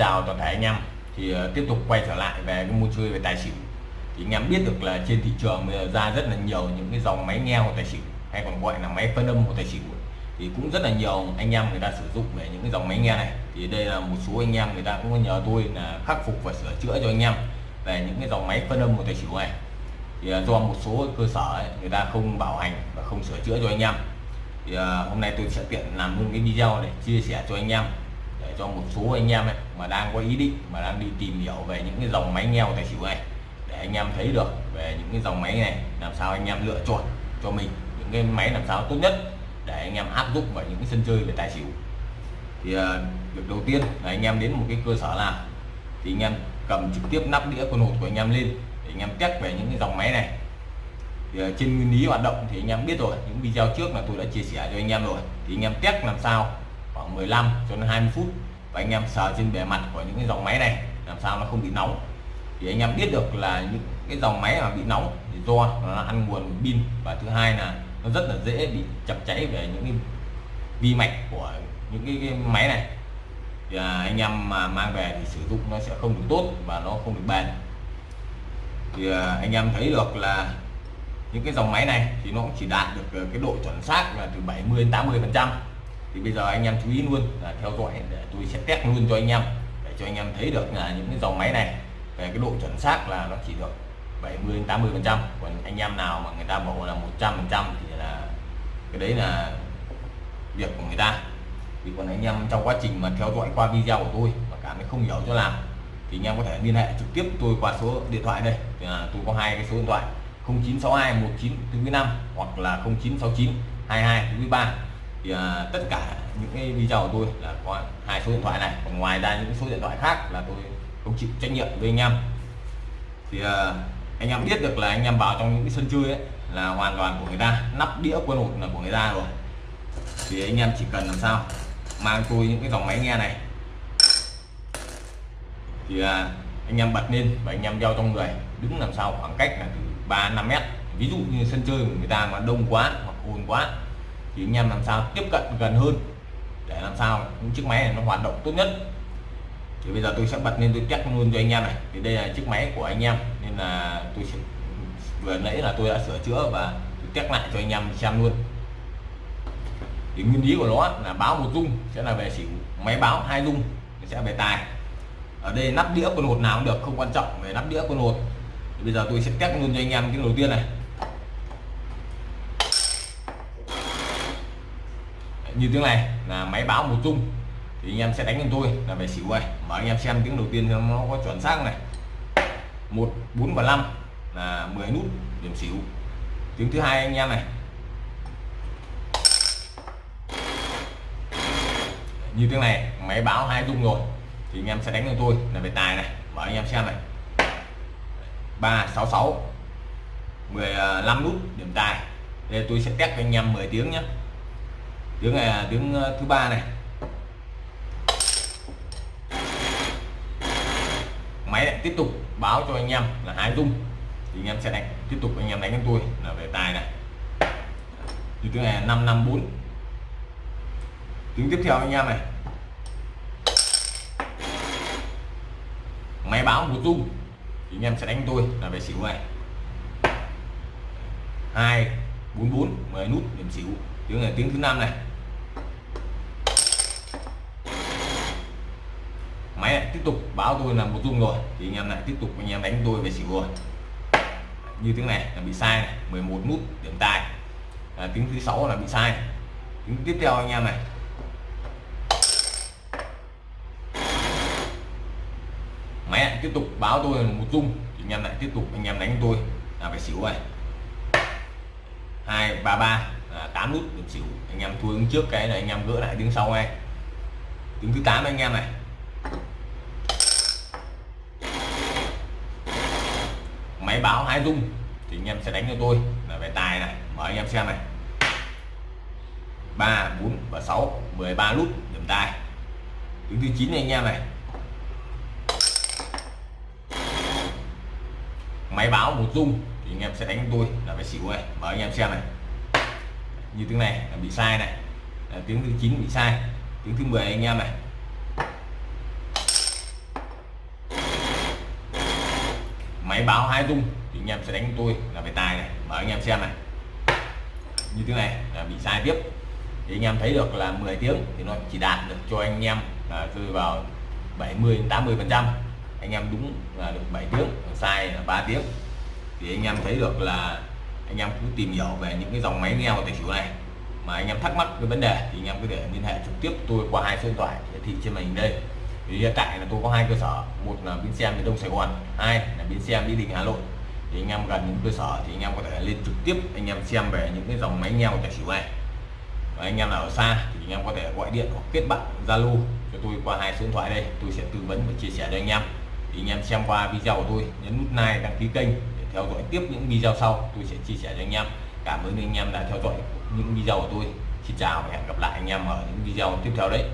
chào toàn thể anh em thì uh, tiếp tục quay trở lại về cái môn chơi về tài xỉu. Thì anh em biết được là trên thị trường bây giờ ra rất là nhiều những cái dòng máy nghe của tài xỉu hay còn gọi là máy phân âm của tài xỉu thì cũng rất là nhiều anh em người ta sử dụng về những cái dòng máy nghe này. Thì đây là một số anh em người ta cũng nhờ tôi là khắc phục và sửa chữa cho anh em về những cái dòng máy phân âm của tài xỉu này. Thì uh, do một số cơ sở ấy, người ta không bảo hành và không sửa chữa cho anh em. Thì uh, hôm nay tôi sẽ tiện làm luôn cái video để chia sẻ cho anh em để cho một số anh em ấy mà đang có ý định mà đang đi tìm hiểu về những cái dòng máy nghèo tài xỉu này để anh em thấy được về những cái dòng máy này làm sao anh em lựa chọn cho mình những cái máy làm sao tốt nhất để anh em áp dụng vào những cái sân chơi về tài xỉu thì việc đầu tiên là anh em đến một cái cơ sở nào thì anh em cầm trực tiếp nắp đĩa con hột của anh em lên để anh em test về những cái dòng máy này thì trên nguyên lý hoạt động thì anh em biết rồi những video trước là tôi đã chia sẻ cho anh em rồi thì anh em test làm sao khoảng 15 cho đến 20 phút và anh em sờ trên bề mặt của những cái dòng máy này làm sao nó không bị nóng. Thì anh em biết được là những cái dòng máy mà bị nóng thì do nó ăn nguồn pin và thứ hai là nó rất là dễ bị chập cháy về những cái vi mạch của những cái, cái máy này. Thì à, anh em mà mang về thì sử dụng nó sẽ không được tốt và nó không được bền. Thì à, anh em thấy được là những cái dòng máy này thì nó cũng chỉ đạt được à, cái độ chuẩn xác là từ 70 đến 80 phần trăm thì bây giờ anh em chú ý luôn là theo dõi để tôi sẽ test luôn cho anh em, để cho anh em thấy được là những cái dòng máy này về cái độ chuẩn xác là nó chỉ được 70 đến 80 phần trăm. Còn anh em nào mà người ta bảo là 100 phần trăm thì là cái đấy là việc của người ta. Thì còn anh em trong quá trình mà theo dõi qua video của tôi mà cảm thấy không hiểu cho làm thì anh em có thể liên hệ trực tiếp tôi qua số điện thoại đây. Thì là tôi có hai cái số điện thoại 0962 1945 hoặc là 0969 22 3 thì à, tất cả những cái video của tôi là có hai số điện thoại này. Còn ngoài ra những số điện thoại khác là tôi không chịu trách nhiệm với anh em. Thì à, anh em biết được là anh em vào trong những cái sân chơi ấy là hoàn toàn của người ta nắp đĩa quân hột là của người ta rồi. Thì anh em chỉ cần làm sao mang tôi những cái dòng máy nghe này. Thì à, anh em bật lên và anh em đeo trong người đứng làm sao khoảng cách là từ 3 5 mét. Ví dụ như sân chơi của người ta mà đông quá hoặc ồn quá thì anh em làm sao tiếp cận gần hơn để làm sao những chiếc máy này nó hoạt động tốt nhất. Thì bây giờ tôi sẽ bật lên tôi test luôn cho anh em này. Thì đây là chiếc máy của anh em, nên là tôi sẽ vừa nãy là tôi đã sửa chữa và tôi test lại cho anh em xem luôn. Thì nguyên lý của nó là báo một dung, sẽ là về xỉu máy báo hai dung sẽ về tài. Ở đây nắp đĩa con hột nào cũng được, không quan trọng về nắp đĩa con hột. Thì bây giờ tôi sẽ test luôn cho anh em cái đầu tiên này. Như tiếng này là máy báo một chung, thì anh em sẽ đánh cho tôi là về xỉu này mở anh em xem tiếng đầu tiên nó có chuẩn xác này. Một, bốn và năm là 10 nút điểm xỉu. Tiếng thứ hai anh em này. Như tiếng này, máy báo hai chung rồi, thì anh em sẽ đánh cho tôi là về tài này. Mở anh em xem này. 366 15 à, nút điểm tài. Đây tôi sẽ test cho anh em 10 tiếng nhé tiếng này là tiếng ờ, thứ ba này. Máy lại tiếp tục báo cho anh em là hai rung. Thì anh em sẽ đánh, tiếp tục anh em đánh với tôi là về tài này. Thì tiếng này là 554 tiếng tiếp theo anh em này. Máy báo một rung. Thì anh em sẽ đánh tôi là về xỉu này. Hai, bốn bốn, mười nút điểm xỉu. Tiếng này tiếng thứ năm này máy lại tiếp tục báo tôi là một dung rồi. Thì anh em lại tiếp tục anh em đánh tôi về xỉu rồi. Như tiếng này là bị sai này 11 nút điểm tài. À, tiếng thứ sáu là bị sai. Tiếng tiếp theo anh em này. Máy lại tiếp tục báo tôi là một dung thì anh em lại tiếp tục anh em đánh tôi là phải xỉu này hai ba ba à, tám nút điểm xỉu. Anh em thua ứng trước cái này anh em gỡ lại tiếng sau này tiếng thứ 8 anh em này. Máy báo hai dung thì anh em sẽ đánh cho tôi. Là về tài này mở anh em xem này. Ba, bốn và 6 13 nút, điểm tài. Đứng thứ 9 này anh em này. Máy báo một dung thì anh em sẽ đánh tôi. Là phải xỉu này mở anh em xem này. Như tiếng này là bị sai này. Là tiếng thứ 9 bị sai, tiếng thứ 10 anh em này. Máy báo hai dung. Thì anh em sẽ đánh tôi là về tài này. Mở anh em xem này. Như thế này là bị sai tiếp. Thì anh em thấy được là 10 tiếng thì nó chỉ đạt được cho anh em là rơi vào 70 80 phần trăm. Anh em đúng là được 7 tiếng, sai là 3 tiếng. Thì anh em thấy được là anh em cứ tìm hiểu về những cái dòng máy nghe của tài xỉu này. Mà anh em thắc mắc cái vấn đề thì anh em có thể liên hệ trực tiếp tôi qua hai số điện thoại hiển thị trên màn hình đây thì hiện tại là tôi có hai cơ sở. Một là bến xe miền đông sài gòn, hai là bến xe mỹ đình hà nội. Thì anh em gần những cơ sở thì anh em có thể lên trực tiếp anh em xem về những cái dòng máy nghe của tài xỉu này. Và anh em nào ở xa thì anh em có thể gọi điện hoặc kết bạn zalo cho tôi qua hai số điện thoại đây. Tôi sẽ tư vấn và chia sẻ cho anh em. Thì anh em xem qua video của tôi, nhấn nút like, đăng ký kênh để theo dõi tiếp những video sau. Tôi sẽ chia sẻ cho anh em. Cảm ơn anh em đã theo dõi những video của tôi. Xin chào và hẹn gặp lại anh em ở những video tiếp theo đấy.